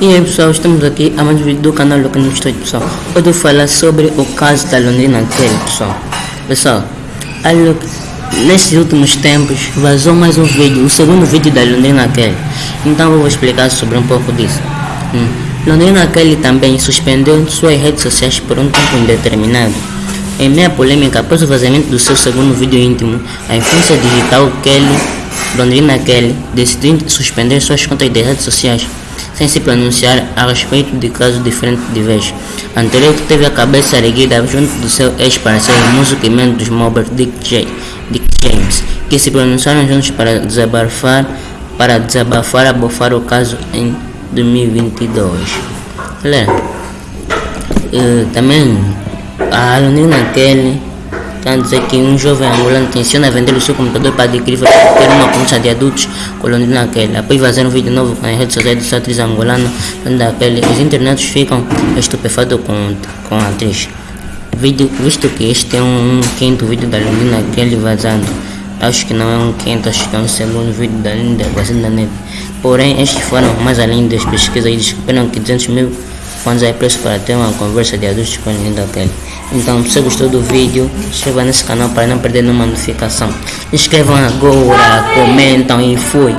E aí pessoal, estamos aqui a mais um vídeo do canal Luca no Estúdio pessoal. Hoje eu vou falar sobre o caso da Londrina Kelly pessoal. Pessoal, nesses últimos tempos vazou mais um vídeo, o segundo vídeo da Londrina Kelly. Então eu vou explicar sobre um pouco disso. Hum. Londrina Kelly também suspendeu suas redes sociais por um tempo indeterminado. Em meia polêmica após o vazamento do seu segundo vídeo íntimo, a influência digital Kelly, Londrina Kelly, decidiu suspender suas contas de redes sociais sem se pronunciar a respeito de casos diferentes de vez. Anterior teve a cabeça erguida junto do seu ex-parceiro músico e membro dos Mobbers Dick, Dick James, que se pronunciaram juntos para desabafar, para desabafar abafar o caso em 2022. Galera, uh, também a Londrina Kelly Dizer que um jovem angolano tenciona vender o seu computador para adquirir ter uma concha de adultos colonial naquele. Após fazer um vídeo novo nas redes sociais da atriz angolana, daquele, os internautas ficam estupefatos com, com a atriz. Vídeo, visto que este é um, um quinto vídeo da Londrina Kelly vazando. Acho que não é um quinto, acho que é um segundo vídeo da Linda vazando da neve. Porém, estes foram mais além das pesquisas e descobriram que 200 mil fãs é preço para ter uma conversa de adultos com a Linda Kelly. Então, se você gostou do vídeo, inscreva nesse canal para não perder nenhuma notificação. Inscrevam agora, comentam e fui.